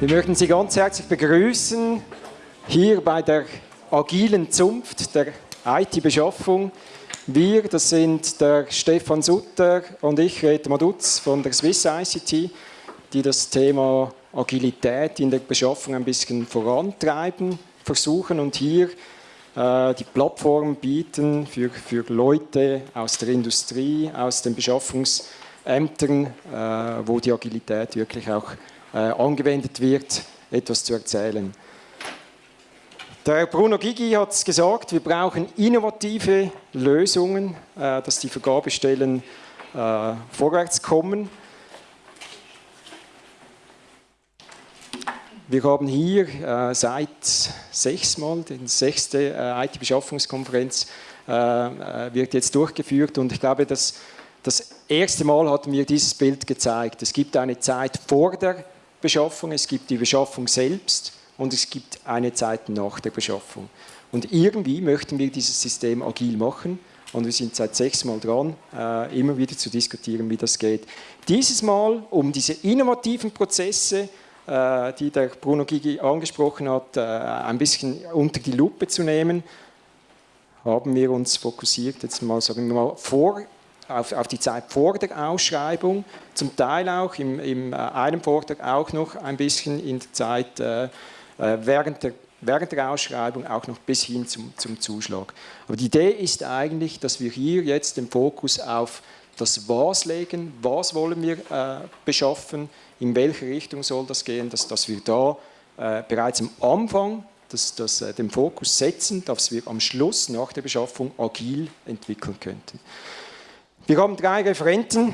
Wir möchten Sie ganz herzlich begrüßen hier bei der agilen Zunft der IT-Beschaffung. Wir, das sind der Stefan Sutter und ich, Reto Madutz von der Swiss ICT, die das Thema Agilität in der Beschaffung ein bisschen vorantreiben versuchen und hier äh, die Plattform bieten für, für Leute aus der Industrie, aus den Beschaffungsämtern, äh, wo die Agilität wirklich auch angewendet wird, etwas zu erzählen. Der Bruno Gigi hat es gesagt, wir brauchen innovative Lösungen, äh, dass die Vergabestellen äh, vorwärts kommen. Wir haben hier äh, seit sechs Mal, die sechste äh, IT-Beschaffungskonferenz äh, äh, wird jetzt durchgeführt und ich glaube, dass das erste Mal hat mir dieses Bild gezeigt. Es gibt eine Zeit vor der Beschaffung, es gibt die Beschaffung selbst und es gibt eine Zeit nach der Beschaffung. Und irgendwie möchten wir dieses System agil machen und wir sind seit sechs Mal dran, äh, immer wieder zu diskutieren, wie das geht. Dieses Mal, um diese innovativen Prozesse, äh, die der Bruno Gigi angesprochen hat, äh, ein bisschen unter die Lupe zu nehmen, haben wir uns fokussiert, jetzt mal sagen wir mal, vor auf, auf, die Zeit vor der Ausschreibung, zum Teil auch im, im äh, einem Vortrag auch noch ein bisschen in der Zeit äh, äh, während, der, während der Ausschreibung, auch noch bis hin zum, zum Zuschlag. Aber die Idee ist eigentlich, dass wir hier jetzt den Fokus auf das Was legen, was wollen wir äh, beschaffen, in welche Richtung soll das gehen, dass, dass wir da äh, bereits am Anfang das, das, äh, den Fokus setzen, dass wir am Schluss nach der Beschaffung agil entwickeln könnten. Wir haben drei Referenten.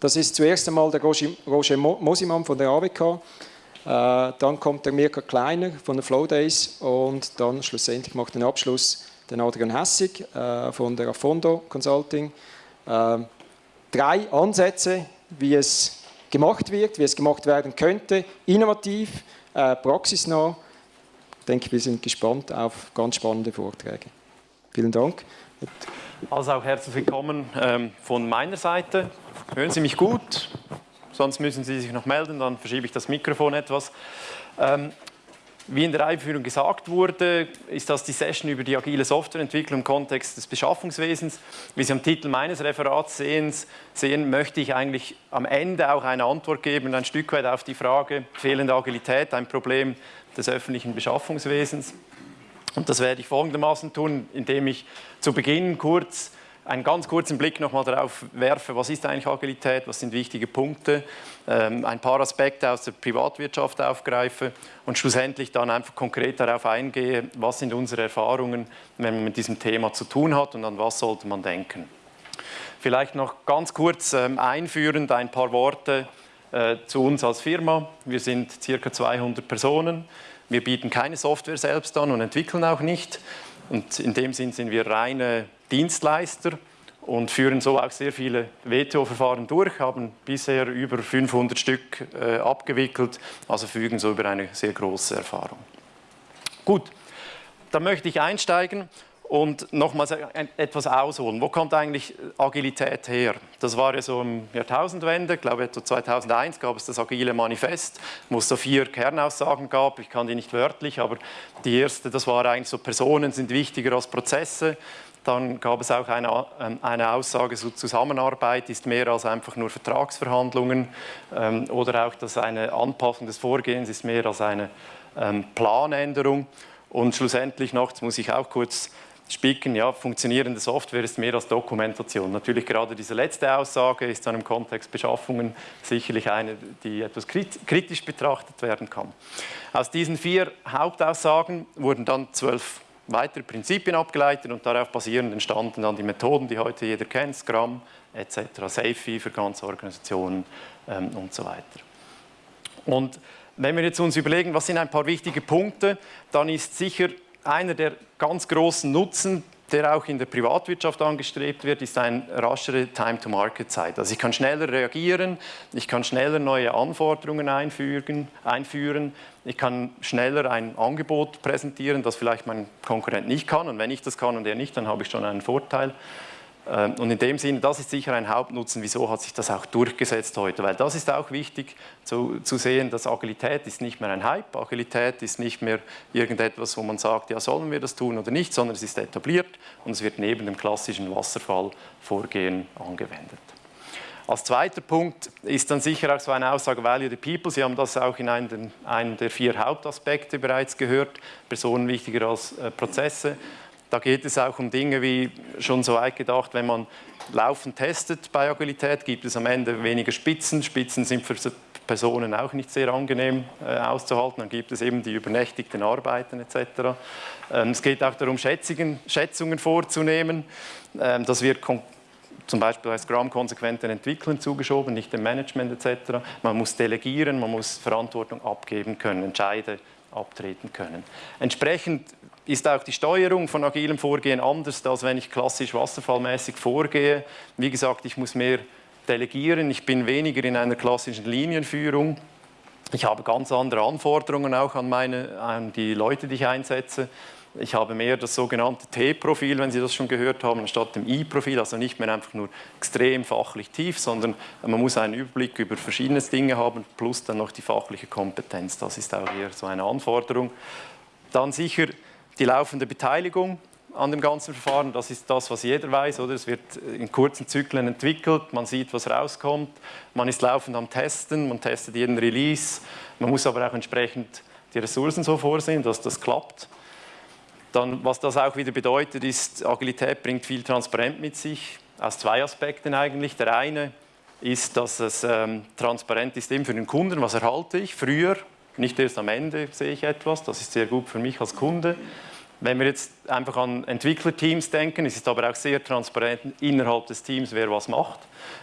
Das ist zuerst einmal der Roger Mosimann von der AWK, äh, dann kommt der Mirka Kleiner von der Flow Days und dann schlussendlich macht den Abschluss den Adrian Hessig äh, von der Afondo Consulting. Äh, drei Ansätze, wie es gemacht wird, wie es gemacht werden könnte, innovativ, praxisnah. Ich denke, wir sind gespannt auf ganz spannende Vorträge. Vielen Dank. Also auch herzlich willkommen ähm, von meiner Seite. Hören Sie mich gut? Sonst müssen Sie sich noch melden, dann verschiebe ich das Mikrofon etwas. Ähm, wie in der Einführung gesagt wurde, ist das die Session über die agile Softwareentwicklung im Kontext des Beschaffungswesens. Wie Sie am Titel meines Referats sehen, sehen, möchte ich eigentlich am Ende auch eine Antwort geben, ein Stück weit auf die Frage fehlende Agilität, ein Problem des öffentlichen Beschaffungswesens. Und das werde ich folgendermaßen tun, indem ich zu Beginn kurz einen ganz kurzen Blick nochmal darauf werfe, was ist eigentlich Agilität, was sind wichtige Punkte, ähm, ein paar Aspekte aus der Privatwirtschaft aufgreife und schlussendlich dann einfach konkret darauf eingehe, was sind unsere Erfahrungen, wenn man mit diesem Thema zu tun hat und an was sollte man denken. Vielleicht noch ganz kurz ähm, einführend ein paar Worte äh, zu uns als Firma. Wir sind circa 200 Personen. Wir bieten keine Software selbst an und entwickeln auch nicht. Und in dem Sinn sind wir reine Dienstleister und führen so auch sehr viele WTO-Verfahren durch, haben bisher über 500 Stück äh, abgewickelt, also fügen so über eine sehr große Erfahrung. Gut, da möchte ich einsteigen und nochmals etwas ausholen. Wo kommt eigentlich Agilität her? Das war ja so im Jahrtausendwende, ich glaube etwa 2001 gab es das Agile Manifest, wo es so vier Kernaussagen gab. Ich kann die nicht wörtlich, aber die erste, das war eigentlich so, Personen sind wichtiger als Prozesse. Dann gab es auch eine, ähm, eine Aussage, so Zusammenarbeit ist mehr als einfach nur Vertragsverhandlungen ähm, oder auch, dass eine Anpassung des Vorgehens ist mehr als eine ähm, Planänderung. Und schlussendlich noch, das muss ich auch kurz spicken, ja, funktionierende Software ist mehr als Dokumentation. Natürlich gerade diese letzte Aussage ist dann im Kontext Beschaffungen sicherlich eine, die etwas kritisch betrachtet werden kann. Aus diesen vier Hauptaussagen wurden dann zwölf weitere Prinzipien abgeleitet und darauf basierend entstanden dann die Methoden, die heute jeder kennt, Scrum etc., SAFe für ganze Organisationen ähm, und so weiter. Und wenn wir jetzt uns überlegen, was sind ein paar wichtige Punkte, dann ist sicher einer der ganz großen Nutzen, der auch in der Privatwirtschaft angestrebt wird, ist eine raschere Time-to-Market-Zeit. Also ich kann schneller reagieren, ich kann schneller neue Anforderungen einfügen, einführen, ich kann schneller ein Angebot präsentieren, das vielleicht mein Konkurrent nicht kann. Und wenn ich das kann und er nicht, dann habe ich schon einen Vorteil. Ähm, und in dem Sinne, das ist sicher ein Hauptnutzen, wieso hat sich das auch durchgesetzt heute, weil das ist auch wichtig zu, zu sehen, dass Agilität ist nicht mehr ein Hype, Agilität ist nicht mehr irgendetwas, wo man sagt, ja sollen wir das tun oder nicht, sondern es ist etabliert und es wird neben dem klassischen Wasserfallvorgehen angewendet. Als zweiter Punkt ist dann sicher auch so eine Aussage Value the People. Sie haben das auch in einem, der vier Hauptaspekte bereits gehört, Personen wichtiger als äh, Prozesse. Da geht es auch um Dinge wie schon so weit gedacht, wenn man laufend testet bei Agilität, gibt es am Ende weniger Spitzen. Spitzen sind für Personen auch nicht sehr angenehm äh, auszuhalten. Dann gibt es eben die übernächtigten Arbeiten etc. Ähm, es geht auch darum, Schätzungen, Schätzungen vorzunehmen. Ähm, das wird zum Beispiel bei Scrum konsequent den Entwicklern zugeschoben, nicht dem Management etc. Man muss delegieren, man muss Verantwortung abgeben können, Entscheide abtreten können. Entsprechend ist auch die Steuerung von agilem Vorgehen anders, als wenn ich klassisch wasserfallmäßig vorgehe. Wie gesagt, ich muss mehr delegieren, ich bin weniger in einer klassischen Linienführung. Ich habe ganz andere Anforderungen auch an, meine, an die Leute, die ich einsetze. Ich habe mehr das sogenannte T-Profil, wenn Sie das schon gehört haben, anstatt dem I-Profil, also nicht mehr einfach nur extrem fachlich tief, sondern man muss einen Überblick über verschiedene Dinge haben, plus dann noch die fachliche Kompetenz. Das ist auch hier so eine Anforderung. Dann sicher die laufende Beteiligung an dem ganzen Verfahren, das ist das, was jeder weiß. Oder? Es wird in kurzen Zyklen entwickelt, man sieht, was rauskommt, man ist laufend am Testen, man testet jeden Release, man muss aber auch entsprechend die Ressourcen so vorsehen, dass das klappt. Dann, was das auch wieder bedeutet, ist, Agilität bringt viel Transparenz mit sich, aus zwei Aspekten eigentlich. Der eine ist, dass es ähm, transparent ist eben für den Kunden, was erhalte ich. Früher nicht erst am Ende sehe ich etwas, das ist sehr gut für mich als Kunde. Wenn wir jetzt einfach an Entwicklerteams denken, ist es aber auch sehr transparent innerhalb des Teams, wer was macht.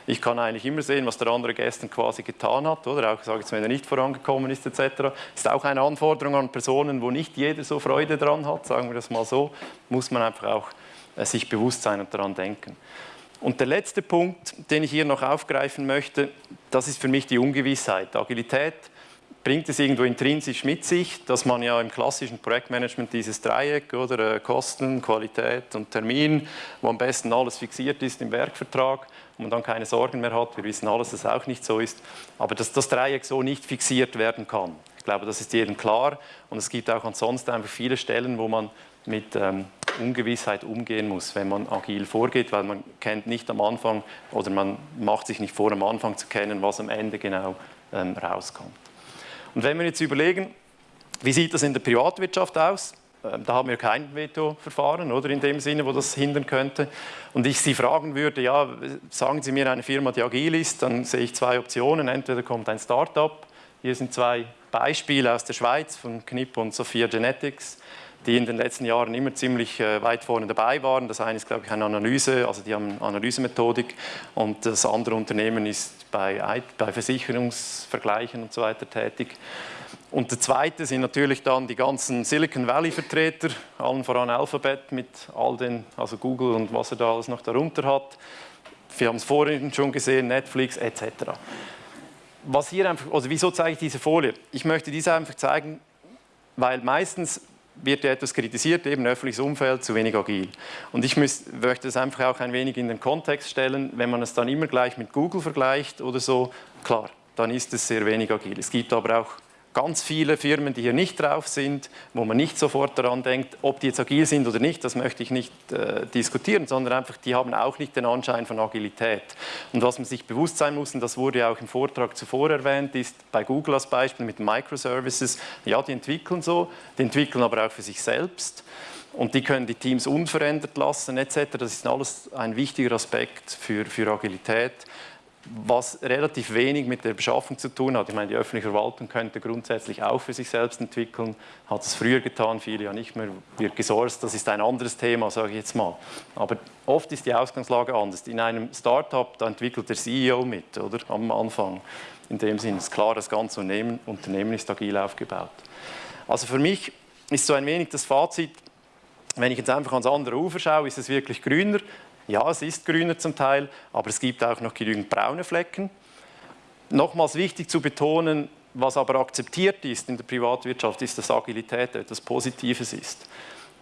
Ich kann eigentlich immer sehen, was der andere gestern quasi getan hat, oder auch sage jetzt, wenn er nicht vorangekommen ist etc. Ist auch eine Anforderung an Personen, wo nicht jeder so Freude dran hat, sagen wir das mal so, muss man einfach auch äh, sich bewusst sein und daran denken. Und der letzte Punkt, den ich hier noch aufgreifen möchte, das ist für mich die Ungewissheit. Agilität bringt es irgendwo intrinsisch mit sich, dass man ja im klassischen Projektmanagement dieses Dreieck oder äh, Kosten, Qualität und Termin, wo am besten alles fixiert ist im Werkvertrag und man dann keine Sorgen mehr hat. Wir wissen alles, dass es auch nicht so ist, aber dass das Dreieck so nicht fixiert werden kann. Ich glaube, das ist jedem klar und es gibt auch ansonsten einfach viele Stellen, wo man mit ähm, Ungewissheit umgehen muss, wenn man agil vorgeht, weil man kennt nicht am Anfang oder man macht sich nicht vor, am Anfang zu kennen, was am Ende genau ähm, rauskommt. Und wenn wir jetzt überlegen, wie sieht das in der Privatwirtschaft aus? Ähm, da haben wir kein Veto-Verfahren, oder in dem Sinne, wo das hindern könnte. Und ich Sie fragen würde, ja, sagen Sie mir eine Firma, die agil ist, dann sehe ich zwei Optionen. Entweder kommt ein Startup, hier sind zwei Beispiele aus der Schweiz von Knipp und Sophia Genetics, die in den letzten Jahren immer ziemlich äh, weit vorne dabei waren. Das eine ist, glaube ich, eine Analyse, also die haben Analysemethodik und das andere Unternehmen ist bei, bei Versicherungsvergleichen und so weiter tätig. Und der zweite sind natürlich dann die ganzen Silicon Valley-Vertreter, allen voran Alphabet mit all den, also Google und was er da alles noch darunter hat. Wir haben es vorhin schon gesehen, Netflix etc. Was hier einfach, also wieso zeige ich diese Folie? Ich möchte diese einfach zeigen, weil meistens wird ja etwas kritisiert, eben öffentliches Umfeld, zu wenig agil. Und ich müß, möchte das einfach auch ein wenig in den Kontext stellen, wenn man es dann immer gleich mit Google vergleicht oder so, klar, dann ist es sehr wenig agil. Es gibt aber auch ganz viele Firmen, die hier nicht drauf sind, wo man nicht sofort daran denkt, ob die jetzt agil sind oder nicht, das möchte ich nicht äh, diskutieren, sondern einfach, die haben auch nicht den Anschein von Agilität. Und was man sich bewusst sein muss, und das wurde ja auch im Vortrag zuvor erwähnt, ist bei Google als Beispiel mit Microservices, ja, die entwickeln so, die entwickeln aber auch für sich selbst. Und die können die Teams unverändert lassen etc. Das ist alles ein wichtiger Aspekt für, für Agilität was relativ wenig mit der Beschaffung zu tun hat. Ich meine, die öffentliche Verwaltung könnte grundsätzlich auch für sich selbst entwickeln, hat es früher getan, viele ja nicht mehr, wird gesourced, das ist ein anderes Thema, sage ich jetzt mal. Aber oft ist die Ausgangslage anders. In einem Startup, da entwickelt der CEO mit, oder, am Anfang. In dem Sinne ist klar, das ganze Unternehmen, Unternehmen ist agil aufgebaut. Also für mich ist so ein wenig das Fazit, wenn ich jetzt einfach ans andere Ufer schaue, ist es wirklich grüner. Ja, es ist grüner zum Teil, aber es gibt auch noch genügend braune Flecken. Nochmals wichtig zu betonen, was aber akzeptiert ist in der Privatwirtschaft, ist, dass Agilität etwas Positives ist.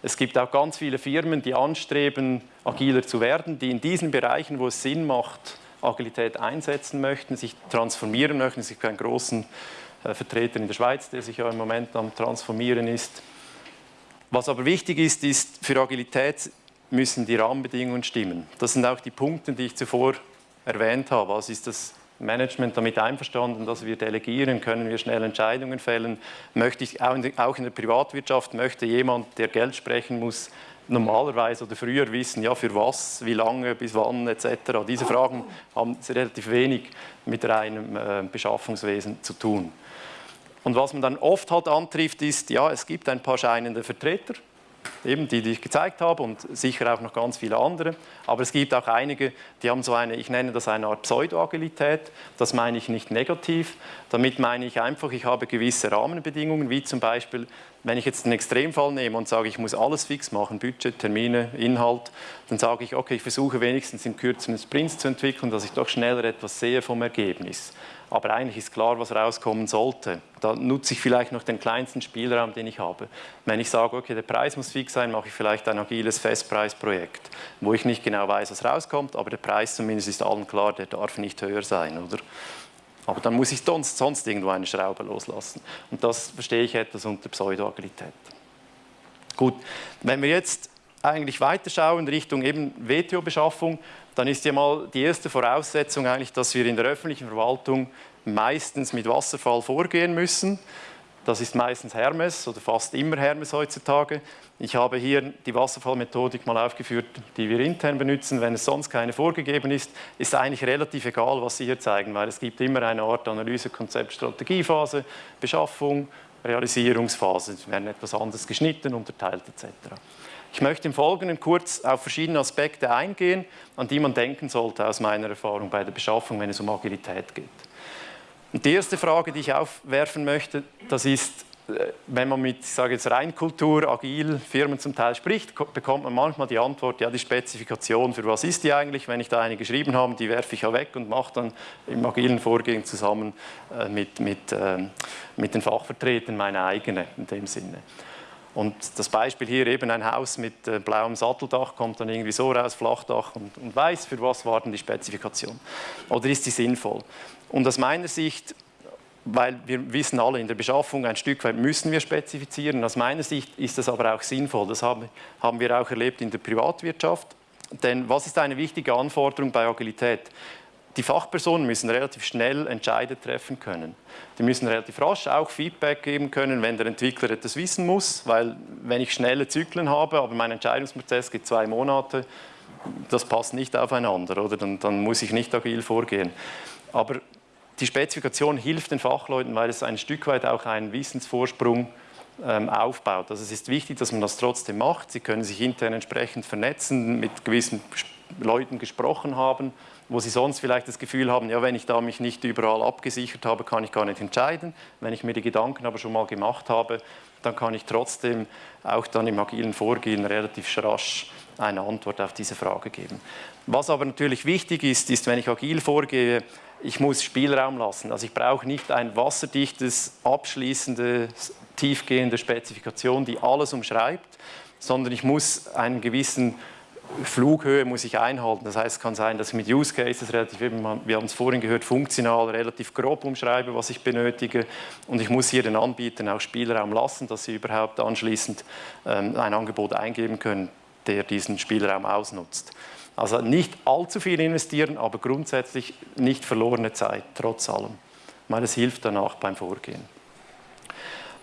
Es gibt auch ganz viele Firmen, die anstreben, agiler zu werden, die in diesen Bereichen, wo es Sinn macht, Agilität einsetzen möchten, sich transformieren möchten. Es gibt einen großen äh, Vertreter in der Schweiz, der sich ja im Moment am Transformieren ist. Was aber wichtig ist, ist, für Agilität müssen die Rahmenbedingungen stimmen. Das sind auch die Punkte, die ich zuvor erwähnt habe. Was ist das Management damit einverstanden, dass wir delegieren, können wir schnell Entscheidungen fällen. Möchte ich, auch in der Privatwirtschaft möchte jemand, der Geld sprechen muss, normalerweise oder früher wissen, ja, für was, wie lange, bis wann etc. Diese Fragen haben relativ wenig mit reinem äh, Beschaffungswesen zu tun. Und was man dann oft halt antrifft, ist, ja, es gibt ein paar scheinende Vertreter, eben die, die ich gezeigt habe und sicher auch noch ganz viele andere. Aber es gibt auch einige, die haben so eine, ich nenne das eine Art Pseudo-Agilität. Das meine ich nicht negativ. Damit meine ich einfach, ich habe gewisse Rahmenbedingungen, wie zum Beispiel, wenn ich jetzt einen Extremfall nehme und sage, ich muss alles fix machen, Budget, Termine, Inhalt, dann sage ich, okay, ich versuche wenigstens in kürzeren Sprints zu entwickeln, dass ich doch schneller etwas sehe vom Ergebnis aber eigentlich ist klar, was rauskommen sollte. Da nutze ich vielleicht noch den kleinsten Spielraum, den ich habe. Wenn ich sage, okay, der Preis muss fix sein, mache ich vielleicht ein agiles Festpreisprojekt, wo ich nicht genau weiß, was rauskommt, aber der Preis zumindest ist allen klar, der darf nicht höher sein, oder? Aber dann muss ich sonst, sonst irgendwo eine Schraube loslassen. Und das verstehe ich etwas unter Pseudoagilität. Gut, wenn wir jetzt eigentlich weiterschauen Richtung eben WTO-Beschaffung, dann ist ja mal die erste Voraussetzung eigentlich, dass wir in der öffentlichen Verwaltung meistens mit Wasserfall vorgehen müssen. Das ist meistens Hermes oder fast immer Hermes heutzutage. Ich habe hier die Wasserfallmethodik mal aufgeführt, die wir intern benutzen. Wenn es sonst keine vorgegeben ist, ist eigentlich relativ egal, was Sie hier zeigen, weil es gibt immer eine Art Analyse, Konzept, Strategiephase, Beschaffung, Realisierungsphase. Es werden etwas anders geschnitten, unterteilt etc. Ich möchte im Folgenden kurz auf verschiedene Aspekte eingehen, an die man denken sollte aus meiner Erfahrung bei der Beschaffung, wenn es um Agilität geht. Und die erste Frage, die ich aufwerfen möchte, das ist, äh, wenn man mit, ich sage jetzt Reinkultur, agil Firmen zum Teil spricht, bekommt man manchmal die Antwort, ja, die Spezifikation, für was ist die eigentlich? Wenn ich da eine geschrieben habe, die werfe ich ja weg und mache dann im agilen Vorgehen zusammen äh, mit, mit, ähm, mit den Fachvertretern meine eigene in dem Sinne. Und das Beispiel hier eben ein Haus mit äh, blauem Satteldach kommt dann irgendwie so raus, Flachdach und, und weiß, für was war denn die Spezifikation. Oder ist sie sinnvoll? Und aus meiner Sicht, weil wir wissen alle, in der Beschaffung ein Stück weit müssen wir spezifizieren, aus meiner Sicht ist das aber auch sinnvoll. Das haben, haben wir auch erlebt in der Privatwirtschaft. Denn was ist eine wichtige Anforderung bei Agilität? Die Fachpersonen müssen relativ schnell Entscheide treffen können. Die müssen relativ rasch auch Feedback geben können, wenn der Entwickler etwas wissen muss, weil wenn ich schnelle Zyklen habe, aber mein Entscheidungsprozess geht zwei Monate, das passt nicht aufeinander, oder? Dann, dann muss ich nicht agil vorgehen. Aber die Spezifikation hilft den Fachleuten, weil es ein Stück weit auch einen Wissensvorsprung ähm, aufbaut. Also es ist wichtig, dass man das trotzdem macht. Sie können sich intern entsprechend vernetzen, mit gewissen Leuten gesprochen haben, wo sie sonst vielleicht das Gefühl haben, ja, wenn ich da mich nicht überall abgesichert habe, kann ich gar nicht entscheiden. Wenn ich mir die Gedanken aber schon mal gemacht habe, dann kann ich trotzdem auch dann im agilen Vorgehen relativ rasch eine Antwort auf diese Frage geben. Was aber natürlich wichtig ist, ist, wenn ich agil vorgehe, ich muss Spielraum lassen. Also ich brauche nicht ein wasserdichtes, abschließendes, tiefgehende Spezifikation, die alles umschreibt, sondern ich muss einen gewissen Flughöhe muss ich einhalten. Das heißt, es kann sein, dass ich mit Use Cases relativ, wir haben es vorhin gehört, funktional relativ grob umschreibe, was ich benötige. Und ich muss hier den Anbietern auch Spielraum lassen, dass sie überhaupt anschließend ähm, ein Angebot eingeben können, der diesen Spielraum ausnutzt. Also nicht allzu viel investieren, aber grundsätzlich nicht verlorene Zeit, trotz allem. Meine, es hilft danach beim Vorgehen.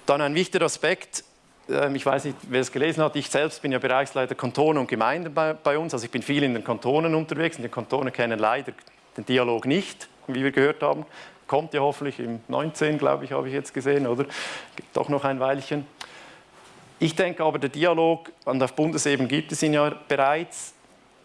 Dann ein wichtiger Aspekt, ich weiß nicht, wer es gelesen hat, ich selbst bin ja Bereichsleiter Kantone und Gemeinden bei, bei, uns, also ich bin viel in den Kantonen unterwegs und die Kantone kennen leider den Dialog nicht, wie wir gehört haben. Kommt ja hoffentlich im 19, glaube ich, habe ich jetzt gesehen, oder? Gibt doch noch ein Weilchen. Ich denke aber, der Dialog, und auf Bundesebene gibt es ihn ja bereits,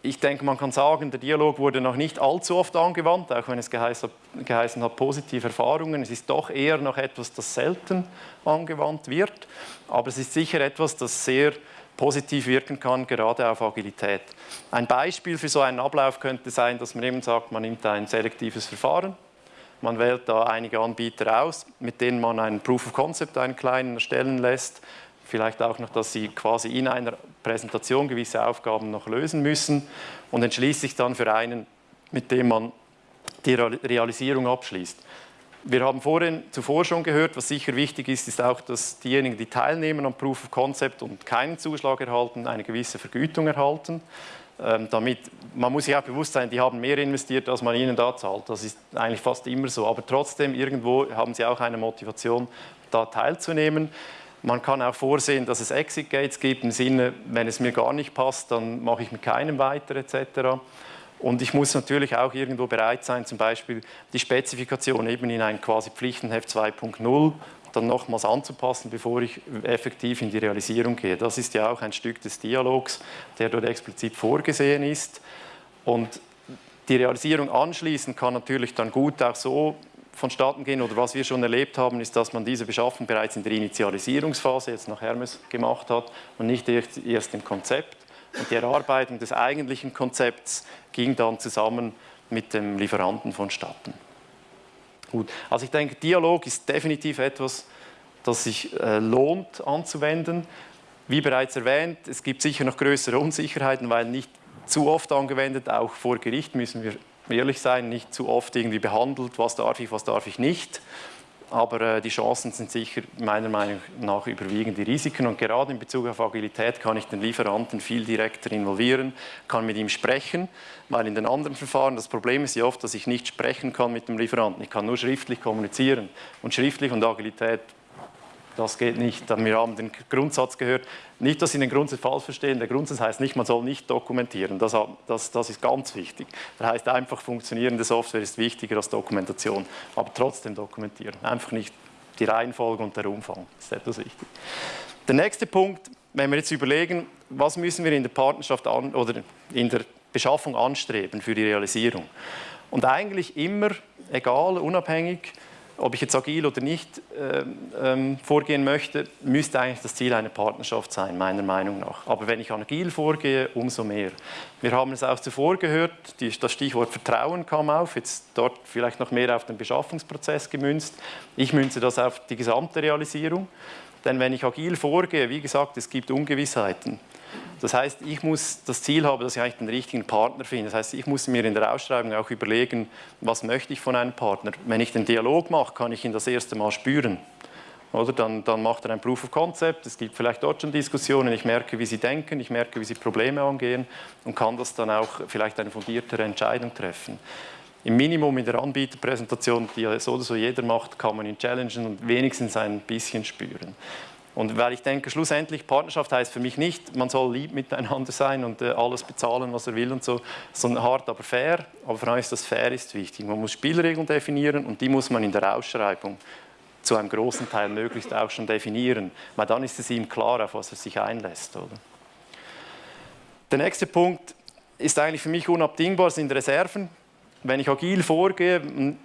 ich denke, man kann sagen, der Dialog wurde noch nicht allzu oft angewandt, auch wenn es geheißen, hat, positive Erfahrungen. Es ist doch eher noch etwas, das selten angewandt wird. Aber es ist sicher etwas, das sehr positiv wirken kann, gerade auf Agilität. Ein Beispiel für so einen Ablauf könnte sein, dass man eben sagt, man nimmt ein selektives Verfahren, man wählt da einige Anbieter aus, mit denen man einen Proof of Concept, einen kleinen, erstellen lässt, vielleicht auch noch, dass Sie quasi in einer Präsentation gewisse Aufgaben noch lösen müssen und entschließt sich dann für einen, mit dem man die Realisierung abschließt. Wir haben vorhin zuvor schon gehört, was sicher wichtig ist, ist auch, dass diejenigen, die teilnehmen am Proof of Concept und keinen Zuschlag erhalten, eine gewisse Vergütung erhalten. Ähm, damit, man muss sich auch bewusst sein, die haben mehr investiert, als man ihnen da zahlt. Das ist eigentlich fast immer so. Aber trotzdem, irgendwo haben sie auch eine Motivation, da teilzunehmen. Man kann auch vorsehen, dass es Exit Gates gibt, im Sinne, wenn es mir gar nicht passt, dann mache ich mit keinem weiter etc. Und ich muss natürlich auch irgendwo bereit sein, zum Beispiel die Spezifikation eben in ein quasi Pflichtenheft 2.0 dann nochmals anzupassen, bevor ich effektiv in die Realisierung gehe. Das ist ja auch ein Stück des Dialogs, der dort explizit vorgesehen ist. Und die Realisierung anschließend kann natürlich dann gut auch so vonstatten gehen oder was wir schon erlebt haben, ist, dass man diese Beschaffung bereits in der Initialisierungsphase jetzt nach Hermes gemacht hat und nicht erst im Konzept. Und die Erarbeitung des eigentlichen Konzepts ging dann zusammen mit dem Lieferanten vonstatten. Gut, also ich denke, Dialog ist definitiv etwas, das sich äh, lohnt anzuwenden. Wie bereits erwähnt, es gibt sicher noch größere Unsicherheiten, weil nicht zu oft angewendet, auch vor Gericht müssen wir ehrlich sein, nicht zu oft irgendwie behandelt, was darf ich, was darf ich nicht. Aber äh, die Chancen sind sicher meiner Meinung nach überwiegen die Risiken. Und gerade in Bezug auf Agilität kann ich den Lieferanten viel direkter involvieren, kann mit ihm sprechen, weil in den anderen Verfahren das Problem ist ja oft, dass ich nicht sprechen kann mit dem Lieferanten. Ich kann nur schriftlich kommunizieren. Und schriftlich und Agilität das geht nicht. Wir haben den Grundsatz gehört, nicht, dass Sie den Grundsatz falsch verstehen, der Grundsatz heißt nicht, man soll nicht dokumentieren, das, das, das ist ganz wichtig. Das heißt einfach, funktionierende Software ist wichtiger als Dokumentation, aber trotzdem dokumentieren, einfach nicht die Reihenfolge und der Umfang, das ist etwas wichtig. Der nächste Punkt, wenn wir jetzt überlegen, was müssen wir in der Partnerschaft an, oder in der Beschaffung anstreben für die Realisierung. Und eigentlich immer, egal, unabhängig, ob ich jetzt agil oder nicht ähm, ähm, vorgehen möchte, müsste eigentlich das Ziel eine Partnerschaft sein, meiner Meinung nach. Aber wenn ich agil vorgehe, umso mehr. Wir haben es auch zuvor gehört, die, das Stichwort Vertrauen kam auf, jetzt dort vielleicht noch mehr auf den Beschaffungsprozess gemünzt. Ich münze das auf die gesamte Realisierung. Denn wenn ich agil vorgehe, wie gesagt, es gibt Ungewissheiten. Das heißt, ich muss das Ziel haben, dass ich eigentlich den richtigen Partner finde. Das heißt, ich muss mir in der Ausschreibung auch überlegen, was möchte ich von einem Partner. Wenn ich den Dialog mache, kann ich ihn das erste Mal spüren. Oder dann, dann macht er ein Proof of Concept, es gibt vielleicht dort schon Diskussionen, ich merke, wie sie denken, ich merke, wie sie Probleme angehen und kann das dann auch vielleicht eine fundiertere Entscheidung treffen. Im Minimum in der Anbieterpräsentation, die ja so oder so jeder macht, kann man ihn challengen und wenigstens ein bisschen spüren. Und weil ich denke, schlussendlich Partnerschaft heißt für mich nicht, man soll lieb miteinander sein und äh, alles bezahlen, was er will und so, sondern hart, aber fair. Aber vor allem ist das fair ist wichtig. Man muss Spielregeln definieren und die muss man in der Ausschreibung zu einem großen Teil möglichst auch schon definieren, weil dann ist es ihm klar, auf was er sich einlässt. Oder? Der nächste Punkt ist eigentlich für mich unabdingbar, sind Reserven. Wenn ich agil vorgehe,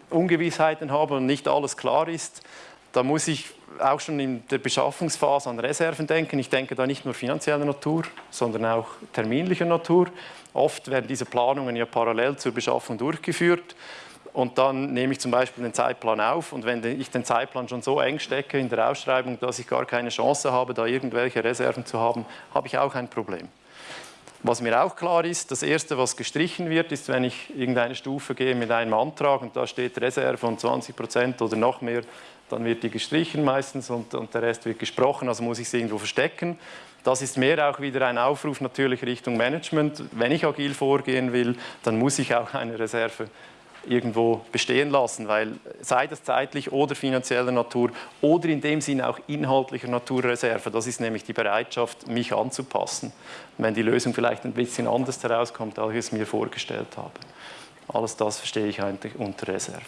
Ungewissheiten habe und nicht alles klar ist, dann muss ich auch schon in der Beschaffungsphase an Reserven denken. Ich denke da nicht nur finanzieller Natur, sondern auch terminlicher Natur. Oft werden diese Planungen ja parallel zur Beschaffung durchgeführt. Und dann nehme ich zum Beispiel den Zeitplan auf und wenn ich den Zeitplan schon so eng stecke in der Ausschreibung, dass ich gar keine Chance habe, da irgendwelche Reserven zu haben, habe ich auch ein Problem. Was mir auch klar ist, das Erste, was gestrichen wird, ist, wenn ich irgendeine Stufe gehe mit einem Antrag und da steht Reserve von 20 Prozent oder noch mehr, dann wird die gestrichen meistens und, und der Rest wird gesprochen, also muss ich sie irgendwo verstecken. Das ist mehr auch wieder ein Aufruf natürlich Richtung Management. Wenn ich agil vorgehen will, dann muss ich auch eine Reserve irgendwo bestehen lassen, weil sei das zeitlich oder finanzieller Natur oder in dem Sinne auch inhaltlicher Naturreserve, das ist nämlich die Bereitschaft, mich anzupassen, wenn die Lösung vielleicht ein bisschen anders herauskommt, als ich es mir vorgestellt habe. Alles das verstehe ich eigentlich unter Reserve.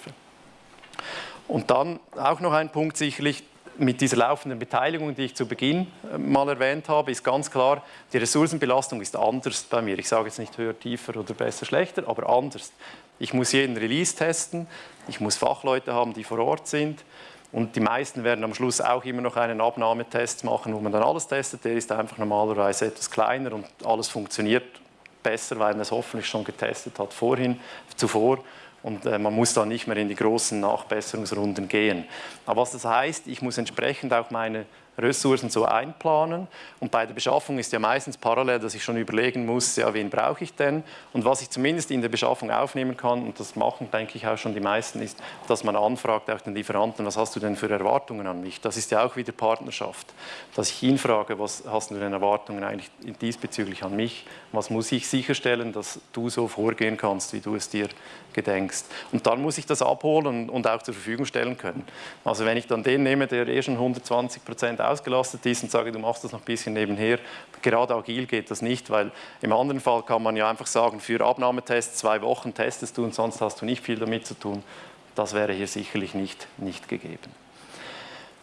Und dann auch noch ein Punkt sicherlich, mit dieser laufenden Beteiligung, die ich zu Beginn äh, mal erwähnt habe, ist ganz klar, die Ressourcenbelastung ist anders bei mir. Ich sage jetzt nicht höher, tiefer oder besser, schlechter, aber anders. Ich muss jeden Release testen, ich muss Fachleute haben, die vor Ort sind und die meisten werden am Schluss auch immer noch einen Abnahmetest machen, wo man dann alles testet. Der ist einfach normalerweise etwas kleiner und alles funktioniert besser, weil man es hoffentlich schon getestet hat vorhin, zuvor und äh, man muss dann nicht mehr in die großen Nachbesserungsrunden gehen. Aber was das heißt, ich muss entsprechend auch meine Ressourcen so einplanen. Und bei der Beschaffung ist ja meistens parallel, dass ich schon überlegen muss, ja, wen brauche ich denn? Und was ich zumindest in der Beschaffung aufnehmen kann, und das machen, denke ich, auch schon die meisten, ist, dass man anfragt, auch den Lieferanten, was hast du denn für Erwartungen an mich? Das ist ja auch wieder Partnerschaft. Dass ich ihn frage, was hast du denn Erwartungen eigentlich diesbezüglich an mich? Was muss ich sicherstellen, dass du so vorgehen kannst, wie du es dir gedenkst? Und dann muss ich das abholen und auch zur Verfügung stellen können. Also wenn ich dann den nehme, der eh schon 120 Prozent ausgelastet ist und sage, du machst das noch ein bisschen nebenher. Gerade agil geht das nicht, weil im anderen Fall kann man ja einfach sagen, für Abnahmetests zwei Wochen testest du und sonst hast du nicht viel damit zu tun. Das wäre hier sicherlich nicht, nicht gegeben.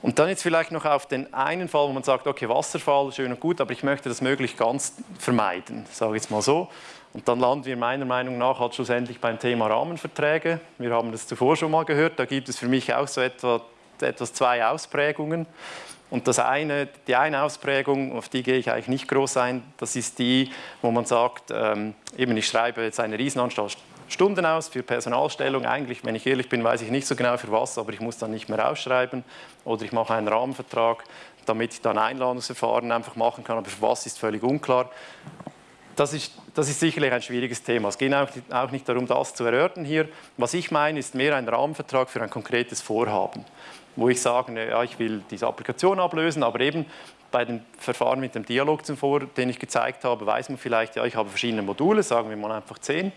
Und dann jetzt vielleicht noch auf den einen Fall, wo man sagt, okay, Wasserfall, schön und gut, aber ich möchte das möglichst ganz vermeiden, sage ich jetzt mal so. Und dann landen wir meiner Meinung nach halt schlussendlich beim Thema Rahmenverträge. Wir haben das zuvor schon mal gehört, da gibt es für mich auch so etwa, etwas zwei Ausprägungen. Und das eine, die eine Ausprägung, auf die gehe ich eigentlich nicht groß ein, das ist die, wo man sagt, ähm, eben ich schreibe jetzt eine Riesenanstalt Stunden aus für Personalstellung. Eigentlich, wenn ich ehrlich bin, weiß ich nicht so genau für was, aber ich muss dann nicht mehr ausschreiben. Oder ich mache einen Rahmenvertrag, damit ich dann Einladungsverfahren einfach machen kann, aber für was ist völlig unklar. Das ist, das ist sicherlich ein schwieriges Thema. Es geht auch, auch nicht darum, das zu erörtern hier. Was ich meine, ist mehr ein Rahmenvertrag für ein konkretes Vorhaben wo ich sage, ja, ich will diese Applikation ablösen, aber eben bei dem Verfahren mit dem Dialog zuvor, den ich gezeigt habe, weiß man vielleicht, ja, ich habe verschiedene Module, sagen wir mal einfach zehn.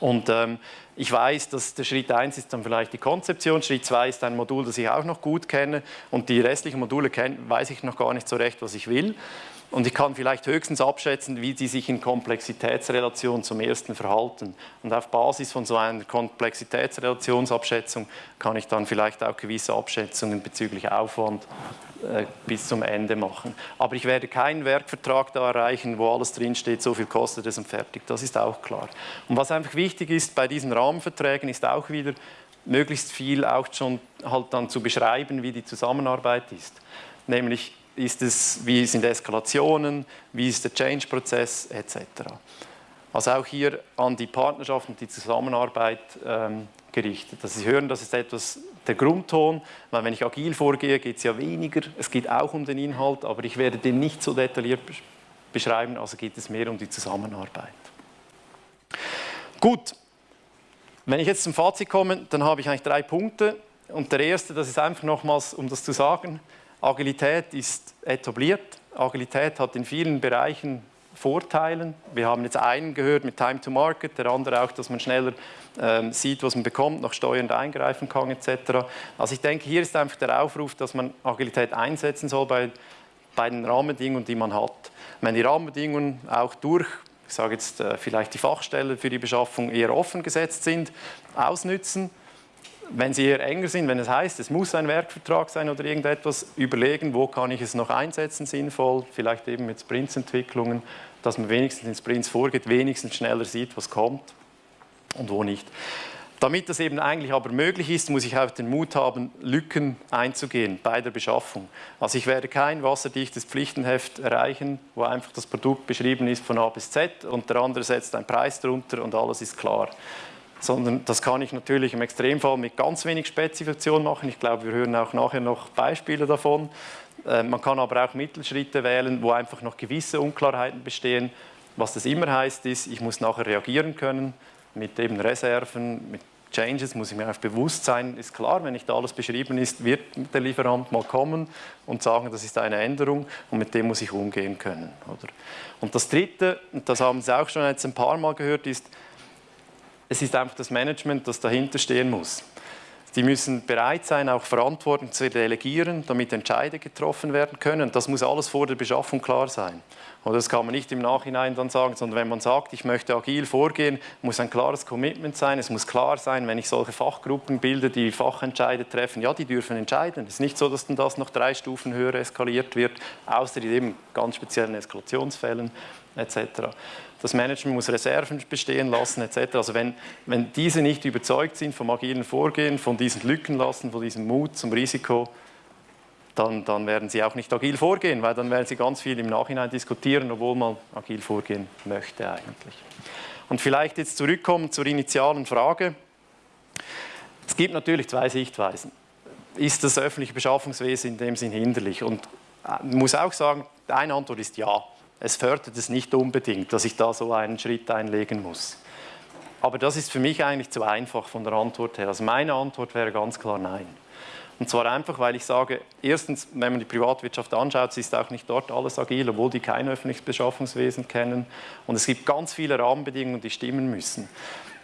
Und ähm, ich weiß, dass der Schritt 1 ist dann vielleicht die Konzeption, Schritt 2 ist ein Modul, das ich auch noch gut kenne und die restlichen Module kenn, weiß ich noch gar nicht so recht, was ich will. Und ich kann vielleicht höchstens abschätzen, wie sie sich in Komplexitätsrelation zum ersten verhalten. Und auf Basis von so einer Komplexitätsrelationsabschätzung kann ich dann vielleicht auch gewisse Abschätzungen bezüglich Aufwand äh, bis zum Ende machen. Aber ich werde keinen Werkvertrag da erreichen, wo alles drinsteht, so viel kostet es und fertig. Das ist auch klar. Und was einfach wichtig ist bei diesen Rahmenverträgen, ist auch wieder möglichst viel auch schon halt dann zu beschreiben, wie die Zusammenarbeit ist. Nämlich ist es, wie sind Eskalationen, wie ist der Change-Prozess etc. Also auch hier an die Partnerschaft und die Zusammenarbeit ähm, gerichtet. Dass Sie hören, das ist etwas der Grundton, weil wenn ich agil vorgehe, geht es ja weniger, es geht auch um den Inhalt, aber ich werde den nicht so detailliert beschreiben, also geht es mehr um die Zusammenarbeit. Gut, wenn ich jetzt zum Fazit komme, dann habe ich eigentlich drei Punkte und der erste, das ist einfach nochmals, um das zu sagen, Agilität ist etabliert. Agilität hat in vielen Bereichen Vorteile. Wir haben jetzt einen gehört mit Time to Market, der andere auch, dass man schneller ähm, sieht, was man bekommt, noch steuernd eingreifen kann etc. Also ich denke, hier ist einfach der Aufruf, dass man Agilität einsetzen soll bei, bei den Rahmenbedingungen, die man hat. Wenn die Rahmenbedingungen auch durch, ich sage jetzt äh, vielleicht die Fachstelle für die Beschaffung eher offen gesetzt sind, ausnützen, wenn sie eher enger sind, wenn es heißt, es muss ein Werkvertrag sein oder irgendetwas, überlegen, wo kann ich es noch einsetzen sinnvoll, vielleicht eben mit Sprintsentwicklungen, dass man wenigstens in Sprints vorgeht, wenigstens schneller sieht, was kommt und wo nicht. Damit das eben eigentlich aber möglich ist, muss ich auch den Mut haben, Lücken einzugehen bei der Beschaffung. Also ich werde kein wasserdichtes Pflichtenheft erreichen, wo einfach das Produkt beschrieben ist von A bis Z und der andere setzt einen Preis drunter und alles ist klar sondern das kann ich natürlich im Extremfall mit ganz wenig Spezifikation machen. Ich glaube, wir hören auch nachher noch Beispiele davon. Äh, man kann aber auch Mittelschritte wählen, wo einfach noch gewisse Unklarheiten bestehen. Was das immer heißt, ist, ich muss nachher reagieren können mit eben Reserven, mit Changes, muss ich mir auch bewusst sein. Ist klar, wenn nicht alles beschrieben ist, wird der Lieferant mal kommen und sagen, das ist eine Änderung und mit dem muss ich umgehen können. Oder? Und das Dritte, und das haben Sie auch schon jetzt ein paar Mal gehört, ist, es ist einfach das Management, das dahinter stehen muss. Die müssen bereit sein, auch Verantwortung zu delegieren, damit Entscheide getroffen werden können. Das muss alles vor der Beschaffung klar sein. Und das kann man nicht im Nachhinein dann sagen, sondern wenn man sagt, ich möchte agil vorgehen, muss ein klares Commitment sein. Es muss klar sein, wenn ich solche Fachgruppen bilde, die Fachentscheide treffen, ja, die dürfen entscheiden. Es ist nicht so, dass dann das noch drei Stufen höher eskaliert wird, außer in eben ganz speziellen Eskalationsfällen etc. Das Management muss Reserven bestehen lassen etc. Also wenn, wenn diese nicht überzeugt sind vom agilen Vorgehen, von diesen Lücken lassen, von diesem Mut zum Risiko, dann, dann werden sie auch nicht agil vorgehen, weil dann werden sie ganz viel im Nachhinein diskutieren, obwohl man agil vorgehen möchte eigentlich. Und vielleicht jetzt zurückkommen zur initialen Frage. Es gibt natürlich zwei Sichtweisen. ist das öffentliche Beschaffungswesen in dem Sinn hinderlich? Und ich äh, muss auch sagen, eine Antwort ist ja. Es fördert es nicht unbedingt, dass ich da so einen Schritt einlegen muss. Aber das ist für mich eigentlich zu einfach von der Antwort her. Also meine Antwort wäre ganz klar nein. Und zwar einfach, weil ich sage, erstens, wenn man die Privatwirtschaft anschaut, ist auch nicht dort alles agil, obwohl die kein öffentliches Beschaffungswesen kennen. Und es gibt ganz viele Rahmenbedingungen, die stimmen müssen.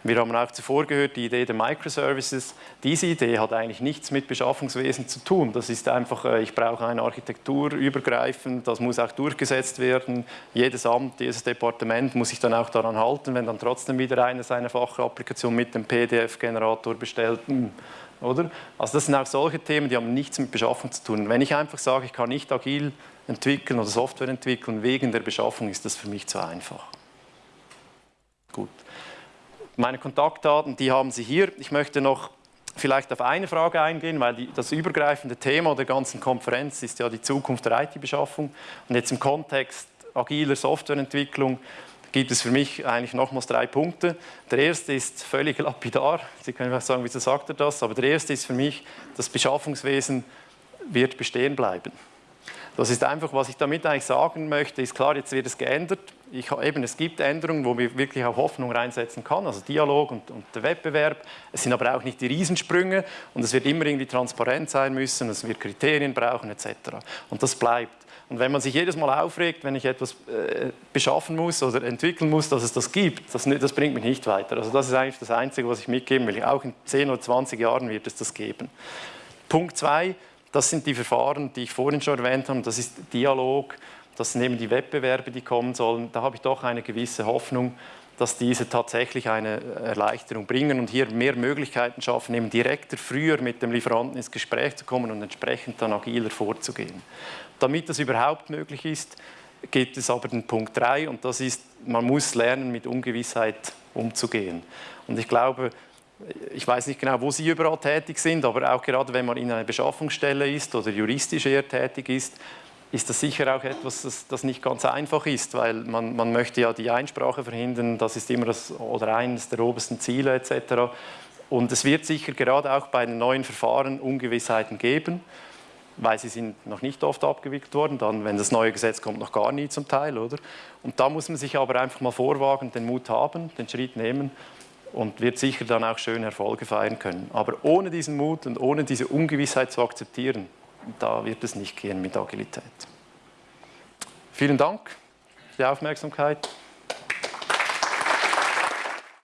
Wir haben auch zuvor gehört, die Idee der Microservices. Diese Idee hat eigentlich nichts mit Beschaffungswesen zu tun. Das ist einfach, äh, ich brauche eine Architektur übergreifend, das muss auch durchgesetzt werden. Jedes Amt, jedes Departement muss sich dann auch daran halten, wenn dann trotzdem wieder eine seine Fachapplikation mit dem PDF-Generator bestellt. Oder? Also das sind auch solche Themen, die haben nichts mit Beschaffung zu tun. Wenn ich einfach sage, ich kann nicht agil entwickeln oder Software entwickeln wegen der Beschaffung, ist das für mich zu einfach. Gut. Meine Kontaktdaten, die haben Sie hier. Ich möchte noch vielleicht auf eine Frage eingehen, weil die, das übergreifende Thema der ganzen Konferenz ist ja die Zukunft der IT-Beschaffung. Und jetzt im Kontext agiler Softwareentwicklung gibt es für mich eigentlich nochmals drei Punkte. Der erste ist völlig lapidar. Sie können vielleicht sagen, wieso sagt er das? Aber der erste ist für mich, das Beschaffungswesen wird bestehen bleiben. Das ist einfach, was ich damit eigentlich sagen möchte, ist klar, jetzt wird es geändert. Ich, eben, es gibt Änderungen, wo wir wirklich auch Hoffnung reinsetzen kann, also Dialog und, und, der Wettbewerb. Es sind aber auch nicht die Riesensprünge und es wird immer irgendwie transparent sein müssen, es wird Kriterien brauchen etc. Und das bleibt. Und wenn man sich jedes Mal aufregt, wenn ich etwas äh, beschaffen muss oder entwickeln muss, dass es das gibt, das, das, bringt mich nicht weiter. Also das ist eigentlich das Einzige, was ich mitgeben will. Auch in 10 oder 20 Jahren wird es das geben. Punkt 2, das sind die Verfahren, die ich vorhin schon erwähnt habe. Das ist Dialog, das sind eben die Wettbewerbe, die kommen sollen. Da habe ich doch eine gewisse Hoffnung, dass diese tatsächlich eine Erleichterung bringen und hier mehr Möglichkeiten schaffen, eben direkter, früher mit dem Lieferanten ins Gespräch zu kommen und entsprechend dann agiler vorzugehen. Damit das überhaupt möglich ist, gibt es aber den Punkt 3 und das ist, man muss lernen, mit Ungewissheit umzugehen. Und ich glaube, ich weiß nicht genau, wo Sie überall tätig sind, aber auch gerade wenn man in einer Beschaffungsstelle ist oder juristisch eher tätig ist, ist das sicher auch etwas, das, das nicht ganz einfach ist, weil man, man, möchte ja die Einsprache verhindern, das ist immer das, oder eines der obersten Ziele etc. Und es wird sicher gerade auch bei den neuen Verfahren Ungewissheiten geben, weil sie sind noch nicht oft abgewickelt worden, dann, wenn das neue Gesetz kommt, noch gar nie zum Teil, oder? Und da muss man sich aber einfach mal vorwagen, den Mut haben, den Schritt nehmen und wird sicher dann auch schön Erfolge feiern können. Aber ohne diesen Mut und ohne diese Ungewissheit zu akzeptieren, da wird es nicht gehen mit Agilität. Vielen Dank für die Aufmerksamkeit.